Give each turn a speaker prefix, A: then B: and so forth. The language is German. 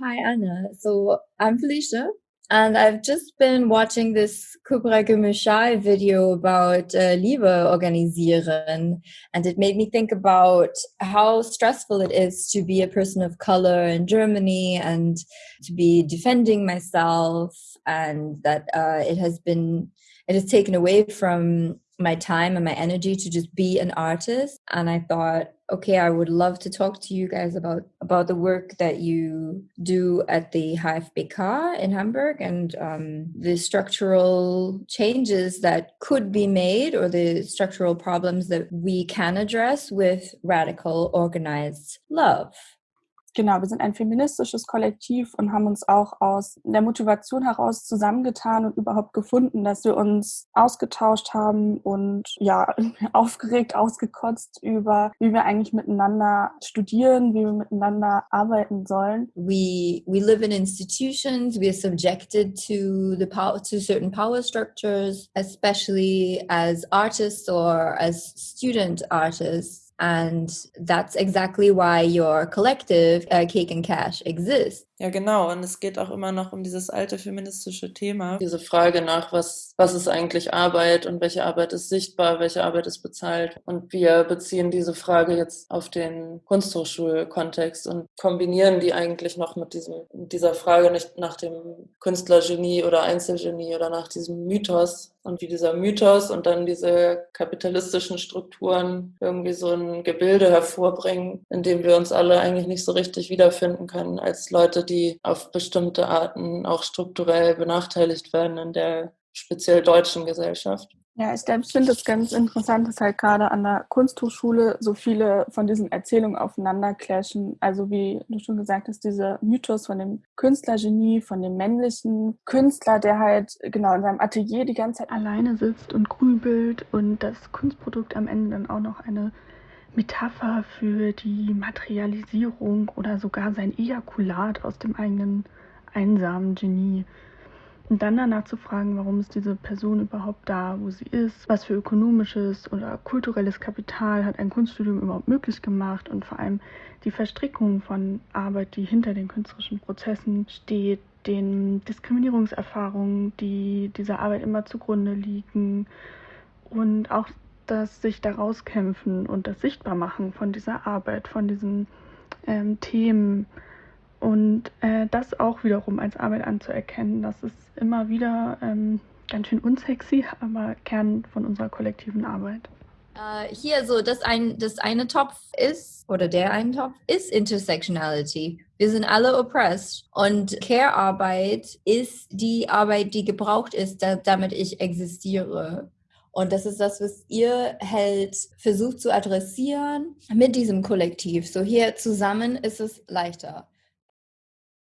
A: hi Anna. So I'm Felicia, and I've just been watching this Kubra Gumishai video about uh, Liebe organisieren, and it made me think about how stressful it is to be a person of color in Germany and to be defending myself, and that uh, it has been it has taken away from my time and my energy to just be an artist. And i thought okay i would love to talk to you guys about about the work that you do at the hfbk in hamburg and um, the structural changes that could be made or the structural problems that we can address with radical organized love
B: Genau, wir sind ein feministisches Kollektiv und haben uns auch aus der Motivation heraus zusammengetan und überhaupt gefunden, dass wir uns ausgetauscht haben und ja, aufgeregt, ausgekotzt über, wie wir eigentlich miteinander studieren, wie wir miteinander arbeiten sollen.
A: We, we live in institutions, we are subjected to the power, to certain power structures, especially as artists or as student artists. And that's exactly why your collective, uh, Cake and Cash, exists.
C: Ja, genau. Und es geht auch immer noch um dieses alte feministische Thema. Diese Frage nach, was, was ist eigentlich Arbeit und welche Arbeit ist sichtbar, welche Arbeit ist bezahlt. Und wir beziehen diese Frage jetzt auf den Kunsthochschulkontext und kombinieren die eigentlich noch mit diesem, dieser Frage nicht nach dem Künstlergenie oder Einzelgenie oder nach diesem Mythos, und wie dieser Mythos und dann diese kapitalistischen Strukturen irgendwie so ein Gebilde hervorbringen, in dem wir uns alle eigentlich nicht so richtig wiederfinden können als Leute, die auf bestimmte Arten auch strukturell benachteiligt werden in der speziell deutschen Gesellschaft.
B: Ja, ich selbst finde es ganz interessant, dass halt gerade an der Kunsthochschule so viele von diesen Erzählungen aufeinander clashen. Also wie du schon gesagt hast, dieser Mythos von dem Künstlergenie, von dem männlichen Künstler, der halt genau in seinem Atelier die ganze Zeit alleine sitzt und grübelt und das Kunstprodukt am Ende dann auch noch eine Metapher für die Materialisierung oder sogar sein Ejakulat aus dem eigenen einsamen Genie. Und dann danach zu fragen, warum ist diese Person überhaupt da, wo sie ist, was für ökonomisches oder kulturelles Kapital hat ein Kunststudium überhaupt möglich gemacht und vor allem die Verstrickung von Arbeit, die hinter den künstlerischen Prozessen steht, den Diskriminierungserfahrungen, die dieser Arbeit immer zugrunde liegen und auch das sich daraus kämpfen und das Sichtbarmachen von dieser Arbeit, von diesen ähm, Themen und äh, das auch wiederum als Arbeit anzuerkennen, das ist immer wieder ähm, ganz schön unsexy, aber Kern von unserer kollektiven Arbeit.
A: Uh, hier so, das, ein, das eine Topf ist, oder der eine Topf ist Intersectionality. Wir sind alle oppressed und Care-Arbeit ist die Arbeit, die gebraucht ist, da, damit ich existiere. Und das ist das, was ihr halt versucht zu adressieren mit diesem Kollektiv. So hier zusammen ist es leichter.